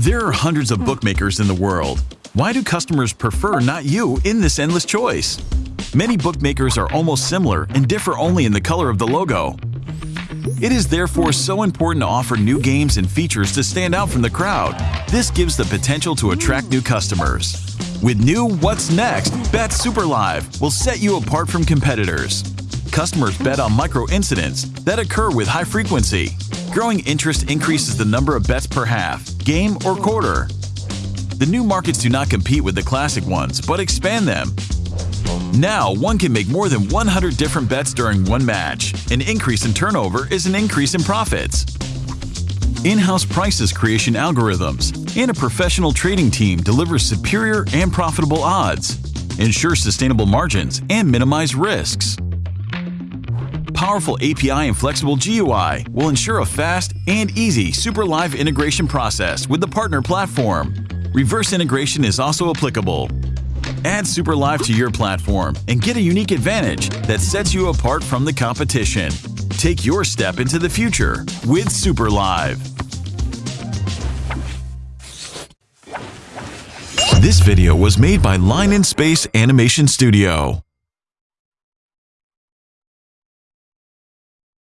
There are hundreds of hmm. bookmakers in the world. Why do customers prefer not you in this endless choice? Many bookmakers are almost similar and differ only in the color of the logo. It is therefore so important to offer new games and features to stand out from the crowd. This gives the potential to attract new customers. With new What's Next, Bet Super Live will set you apart from competitors. Customers bet on micro incidents that occur with high frequency. Growing interest increases the number of bets per half, game, or quarter. The new markets do not compete with the classic ones, but expand them. Now, one can make more than 100 different bets during one match. An increase in turnover is an increase in profits. In-house prices creation algorithms and a professional trading team delivers superior and profitable odds, ensure sustainable margins, and minimize risks. Powerful API and flexible GUI will ensure a fast and easy Super Live integration process with the partner platform. Reverse integration is also applicable. Add Super Live to your platform and get a unique advantage that sets you apart from the competition. Take your step into the future with Super Live. This video was made by Line in Space Animation Studio.